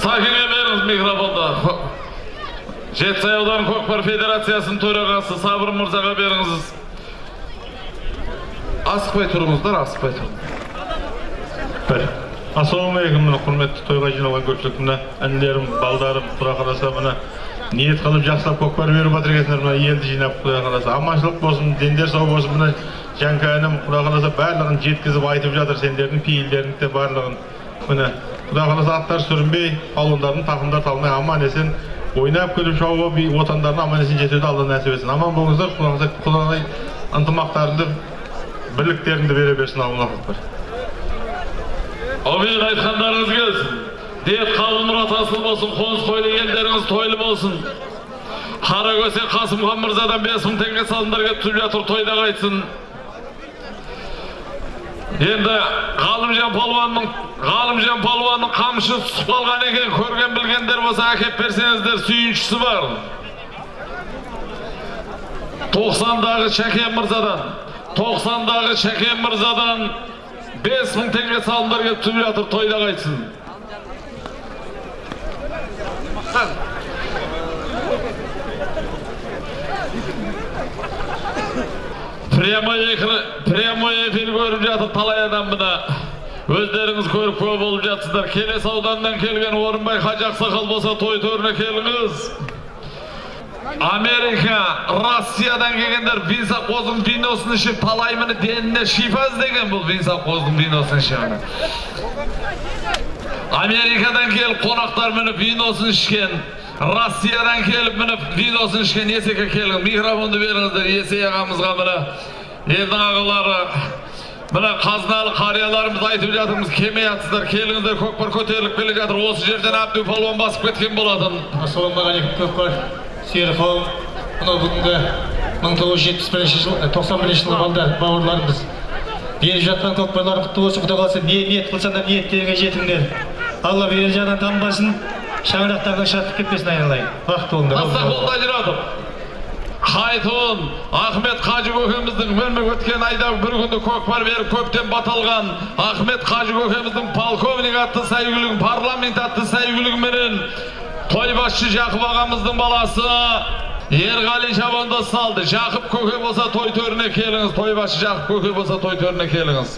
Sakine beriniz mikrofonda. Жетісай ауданы көкпар федерациясының төрағасы Сабыр мырзаға беріңіз. Асықпай тұрыңыздар, асықпай тұрыңыздар. ассалаумағалейкум мына құрметті тойға жиналған көпшілік мына балдарым құдай қаласа мына ниет қылып жақсылап көкпар беріп жатыр екенсіңдер мына елді жинап құдай қаласа аманшылық болсын дендер сау болсын мына жанка інім құдай қаласа барлығын жеткізіп айтып жатыр сендердің пейілдерің де барлығын міне құдай қаласа аттар сүрінбей палуандардың тақымдар талмай аман есен ойнап күліп шауып отандарына аман есен жетуді алла нәсіп етсін аман болыңыздар құдай құдай ынтымақтарыңды бірліктеріңді бере берсін аллах акбар Әуелі айтқандарыңыз келсін. Дет қалың мұрат асыл болсын, қоныс тойлы елдеріңіз тойлы болсын. Қара көсе Қасымхан мырзадан 5000 теңге салымдар келіп жатыр, тойда қайтсын. Енді Ғалымжан палуанның Ғалымжан палуанның қамшы түсіп қалған екен, көрген білгендер болса әкеп берсеңіздер, сүйіншісі бар. 90-дағы Шәкен мырзадан, 90-дағы Шәкен мырзадан 5000 теңге салымдар келіп түсіп жатыр, тойда қайтсын. Прямой эфир, прямой эфир көріп жатыр талай адам мына. Өздеріңіз көріп көп болып жатсыздар. Келес ауданнан келген Орынбай Хажы Ақсақал болса той төріне келіңіз. Америка, Россиядан келгендер Винса қозының виносын ішіп талай міне деніне шифа іздеген бұл Винса қозының виносын ішіп. Америкадан келіп қонақтар міне виносын ішкен. Россиядан келіп міне виносын ішкен Есеке келіңіз. Микрофонды беріңіздер Есей ағамызға міне. Елдің ағалары Мына қазыналы қарияларымыз айтып жатырмыз, келмей жатсыздар, келіңіздер, көкпар көтеріліп келе жатыр. Осы жерден Абду палуан басып кеткен болатын. ассалаумағалейкум көкпар сүйер қауым мынау бүгінгі мың тоғыз жүз жетпіс бірінші жыл тоқсан бірінші жылғы балдар бауырларымыз беріп жатқан көкпарлар құтты болсын құдай қаласа не ниет қылсаңдар ниеттеріңе жетіңдер алла берер жағынан танбасын шаңырақтарыңа шаттық кетпесін айналайын бақытты болыңдар Қайтуын Ахмет Қажы көкеміздің өмір өткен айда бір күнді көкпар беріп көптен баталған Ахмет Қажы көкеміздің полковник атты сәйгүлігін, парламент атты сәйгүлігіменен той басшы Жақып ағамыздың баласы Ерғали шабандоз салды. Жақып көке болса той төріне келіңіз. Той басшы Жақып көке болса той төріне келіңіз.